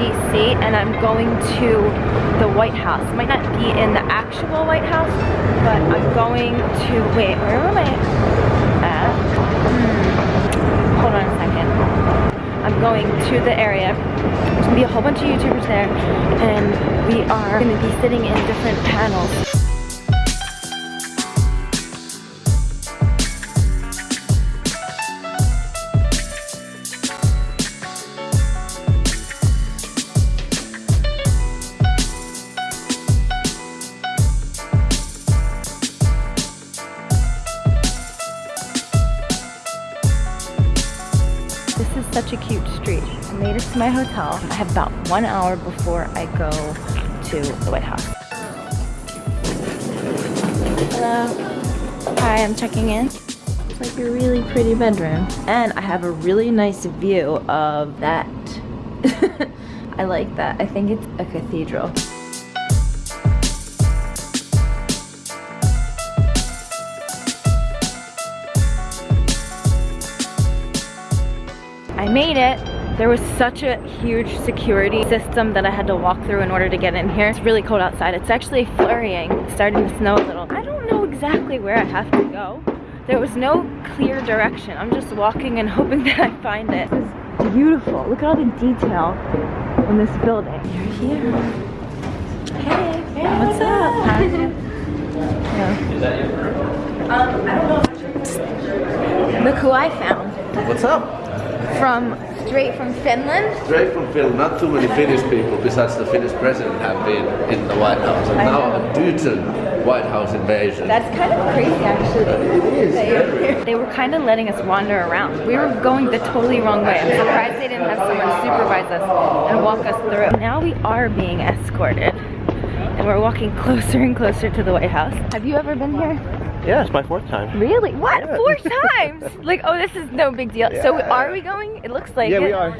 DC and I'm going to the White House. Might not be in the actual White House, but I'm going to, wait, where am I at? Hmm. Hold on a second. I'm going to the area. There's gonna be a whole bunch of YouTubers there and we are gonna be sitting in different panels. To my hotel. I have about one hour before I go to the White House. Hello. Hi, I'm checking in. It's like a really pretty bedroom. And I have a really nice view of that. I like that. I think it's a cathedral. I made it. There was such a huge security system that I had to walk through in order to get in here. It's really cold outside. It's actually flurrying. It's starting to snow a little. I don't know exactly where I have to go. There was no clear direction. I'm just walking and hoping that I find it. This is beautiful. Look at all the detail in this building. You're here. Hey, hey what's up? Hi. Yeah. Is that your Um, I don't know. Look who I found. What's up? From straight from Finland? Straight from Finland. Not too many Finnish people besides the Finnish president have been in the White House. And now due to White House invasion. That's kind of crazy actually. It is. They were kind of letting us wander around. We were going the totally wrong way. I'm surprised they didn't have someone supervise us and walk us through. Now we are being escorted and we're walking closer and closer to the White House. Have you ever been here? Yeah, it's my fourth time. Really? What? Yeah. Four times? like, oh, this is no big deal. Yeah. So are we going? It looks like Yeah, it. we are.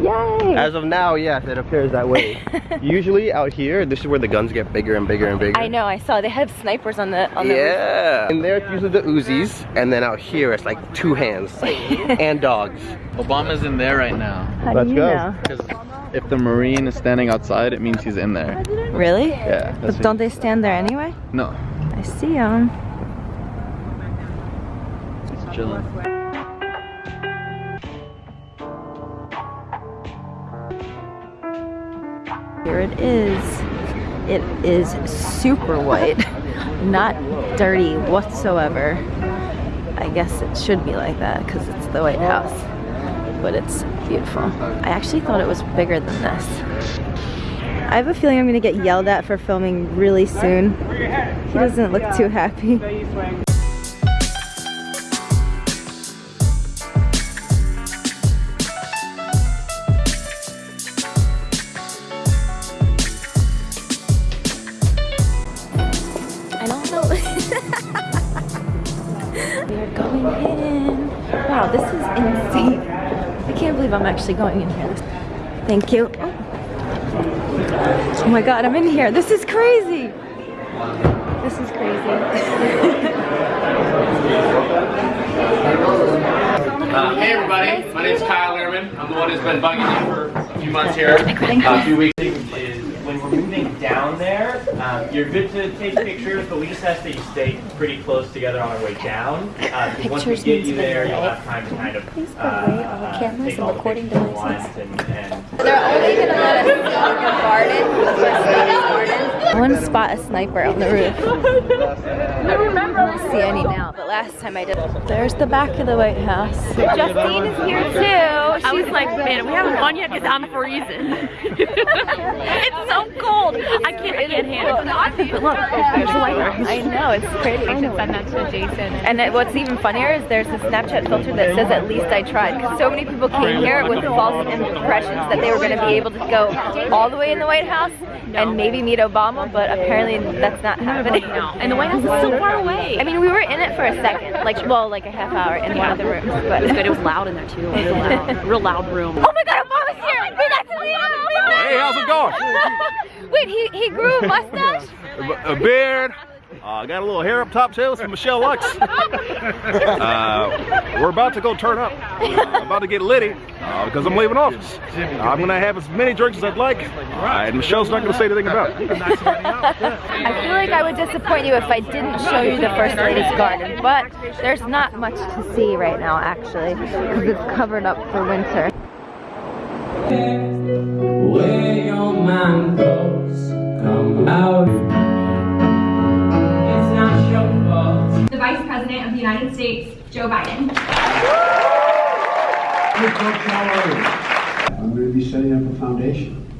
Yay! As of now, yes, it appears that way. Usually out here, this is where the guns get bigger and bigger and bigger. I know, I saw. They have snipers on the on the Yeah. And there it's usually the Uzis, and then out here it's like two hands and dogs. Obama's in there right now. How Let's do you go. Because if the Marine is standing outside, it means he's in there. Really? Yeah. But don't they stand there anyway? No. I see them. Chilling. Here it is. It is super white, not dirty whatsoever. I guess it should be like that because it's the White House, but it's beautiful. I actually thought it was bigger than this. I have a feeling I'm gonna get yelled at for filming really soon. He doesn't look too happy. Believe I'm actually going in here. Thank you. Oh my god, I'm in here. This is crazy. This is crazy. Uh, hey everybody, my name is Kyle Lehrman. I'm the one who's been bugging you for a few months here, a few weeks. Is when we're moving down there, um, you're good to take pictures, but we just ask that you stay pretty close together on our way down. Uh, 'cause once we get you there, you'll have time to kind of Please go uh, away all the uh, cameras take and all the recording pictures you devices. want and, and They're only gonna let us go in the garden, the garden. I want to spot a sniper on the roof. I don't see any now, but last time I did. There's the back of the White House. Justine is here too. I was like, man, we haven't gone yet because I'm freezing. it's so cold. I can't, I can't handle it. But look, there's the White House. I know, it's pretty. I should send that to Jason. And it, what's even funnier is there's a Snapchat filter that says at least I tried. Because so many people came here with false impressions that they were going to be able to go all the way in the White House and maybe meet Obama, but apparently that's not happening. No, and the White House is so far away. I mean, we were in it for a second, like, well, like a half hour in one of the rooms, But it was but. good. It was loud in there too. Real loud. Real loud room. Oh my god, Obama's here! Wait, that's Obama! Hey, how's it going? Wait, he, he grew a mustache? A beard, Uh, got a little hair up top too. From Michelle Lux. uh, we're about to go turn up. I'm about to get litty uh, because I'm leaving office. I'm gonna have as many drinks as I'd like, uh, and Michelle's not gonna say anything about it. I feel like I would disappoint you if I didn't show you the First Lady's garden, but there's not much to see right now actually, because it's covered up for winter. Where your mind goes, come out. President of the United States, Joe Biden. I'm going to be setting up a foundation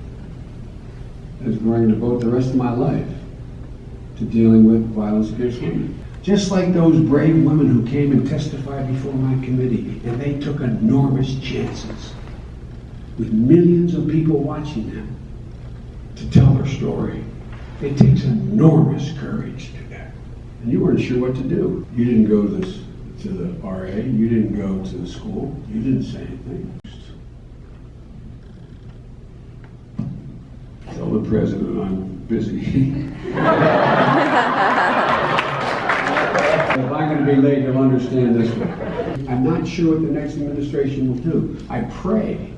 that's going to devote the rest of my life to dealing with violence against women. Just like those brave women who came and testified before my committee, and they took enormous chances with millions of people watching them to tell their story. It takes enormous courage. And you weren't sure what to do. You didn't go to this to the RA, you didn't go to the school, you didn't say anything. Tell the president I'm busy. If I'm going to be late, you'll understand this one. I'm not sure what the next administration will do. I pray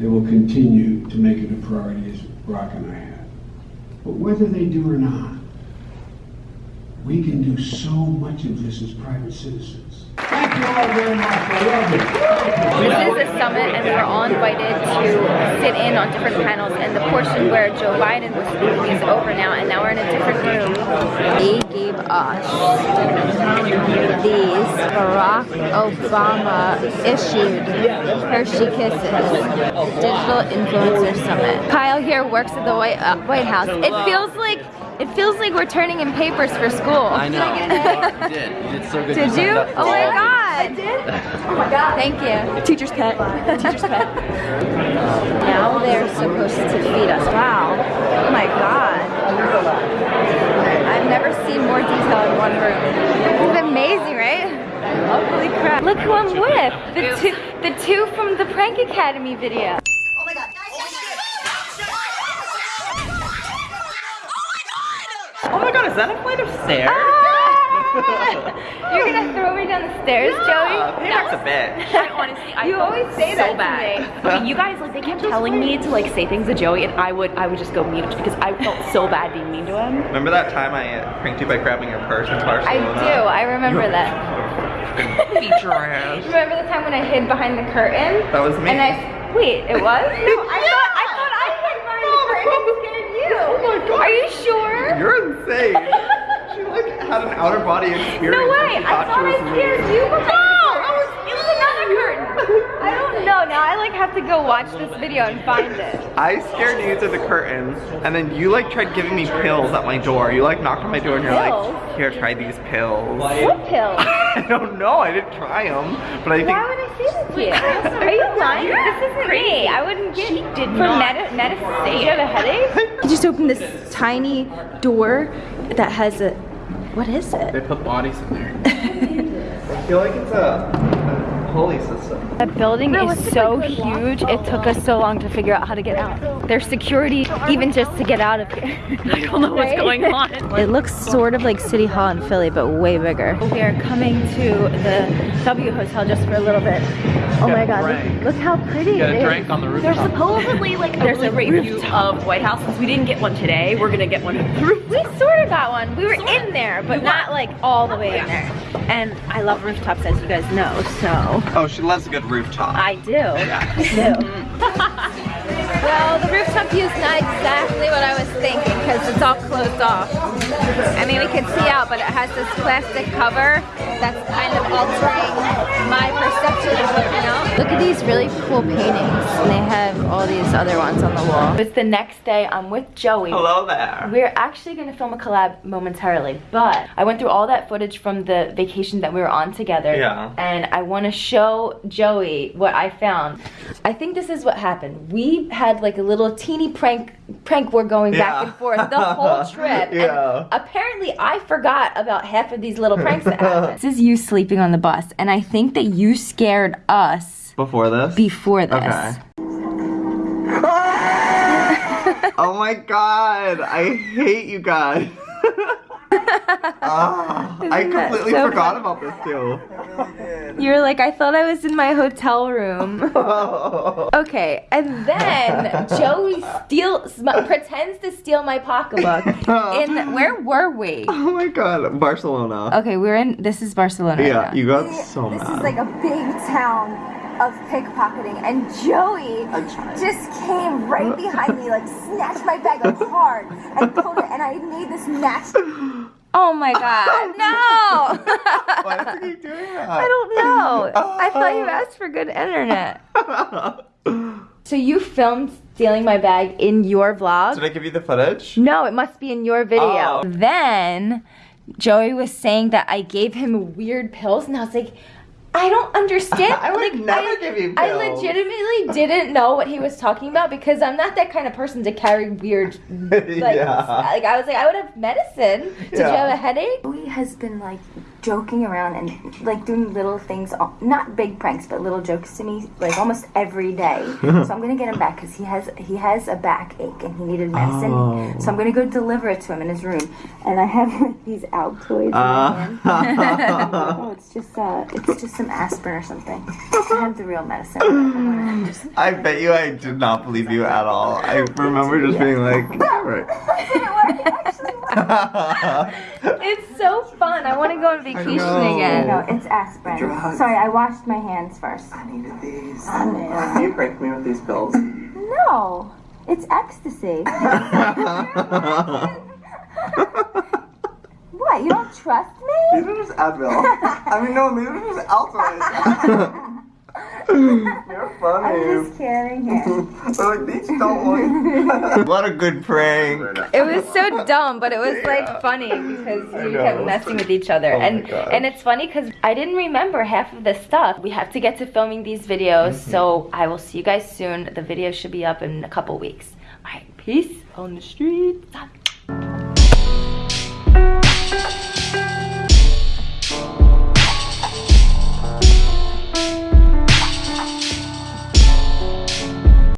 they will continue to make it a priority as Barack and I have. But whether they do or not, we can do so much of this as private citizens. Thank you all very much. I love it. This is a summit and we were all invited to sit in on different panels and the portion where Joe Biden was speaking is over now and now we're in a different room. They gave us these Barack Obama issued Hershey Kisses Digital Influencer Summit. Kyle here works at the White, uh, White House. It feels like it feels like we're turning in papers for school. I know. you did. You did so good. Did you? Oh my oh. god. I did? Oh my god. Thank you. Teacher's pet. Teacher's pet. now they're supposed to feed us. Wow. Oh my god. I've never seen more detail in one room. This is amazing, right? Holy crap. Look who I'm with. The two, the two from the Prank Academy video. Oh my god, is that a flight of stairs? Ah! You're gonna throw me down the stairs, Joey? Payback's a bitch. I honestly, I You always say that so to bad. me. Okay, you guys like they kept telling me to like say things to Joey, and I would I would just go mute because I felt so bad being mean to him. Remember that time I pranked you by grabbing your purse in I do, I remember that. Feature ass. Remember the time when I hid behind the curtain? That was me. And I, wait, it was? No, I thought, I thought I hid behind the curtain and scared you. Oh my god. Are you sure? You're insane. she like had an outer body experience. No way, I thought I scared you no, the curtain. It was another curtain. I don't know, now I like have to go watch this video and find it. I scared you to the curtain, and then you like tried giving me pills at my door. You like knocked on my door and you're Pills? like, here, try these pills. What pill? I don't know, I didn't try them, but I think Why would I say that to you? Are you lying? This isn't me. I wouldn't get did for not. medi medicine. You have a headache? I just opened this tiny door that has a. What is it? They put bodies in there. I feel like it's a, a pulley system. That building is so huge, it took us so long to figure out how to get out. There's security even just to get out of here. I don't know what's going on. It looks sort of like City Hall in Philly, but way bigger. We are coming to the W Hotel just for a little bit. Oh my god, look, look how pretty Got a drink on the There's supposedly like there's a great view of White House. Since we didn't get one today, we're gonna get one through. We sort of got one. We were in there, but not like all the oh, way in there. And I love rooftops, as you guys know, so Oh, she loves a good rooftop. I do. I do. well, the rooftop view is not exactly what I was thinking because it's all closed off. I mean, we can see out, but it has this plastic cover that's kind of altering my perception of looking out. Look at these really cool paintings. And they have all these other ones on the wall. It's the next day. I'm with Joey. Hello there. We're actually gonna film a collab momentarily, but I went through all that footage from the vacation that we were on together. Yeah. And I wanna show Joey what I found. I think this is what happened. We had like a little teeny prank prank war going back and forth the whole trip. Yeah. And apparently I forgot about half of these little pranks that happened. is you sleeping on the bus, and I think that you scared us Before this? before this. Okay. oh my god, I hate you guys. Ah, I completely so forgot funny? about this too. You were like, I thought I was in my hotel room. okay, and then Joey steals, pretends to steal my pocketbook. In where were we? Oh my god, Barcelona. Okay, we're in. This is Barcelona. Yeah, now. you got so This mad. is like a big town of pickpocketing, and Joey just came right behind me, like snatched my bag like hard, and pulled it, and I made this match. Oh my god, no! Why did you do that? I don't know. I thought you uh-huh. asked for good internet. So you filmed stealing my bag in your vlog? Did I give you the footage? No, it must be in your video. Oh. Then Joey was saying that I gave him weird pills, and I was like, I don't understand. I would like, never I, give you pills. I legitimately didn't know what he was talking about because I'm not that kind of person to carry weird. Like, Yeah. like I was like, I would have medicine. Did you have a headache? Joey has been like joking around and like doing little things, not big pranks, but little jokes to me, like almost every day. so I'm gonna get him back because he has he has a backache and he needed medicine. Oh. So I'm gonna go deliver it to him in his room, and I have like, these Altoids in Uh. oh, it's just uh, it's just some aspirin or something. I have the real medicine. I'm gonna just- I bet you I did not believe you at all. I remember just being like, right. It's so fun. I want to go on vacation know. again. No, it's aspirin. Sorry, I washed my hands first. I needed these. Oh, Can you prank me with these pills? No, it's ecstasy. what? You don't trust me? These are just Advil. I mean, no, these are just Altoids. You're funny. I'm just kidding here. They're like, these don't work. what a good prank. It was so dumb, but it was like funny because we kept messing with each other. Oh and and it's funny because I didn't remember half of the stuff. We have to get to filming these videos, Mm-hmm. so I will see you guys soon. The video should be up in a couple weeks. All right, peace on the streets.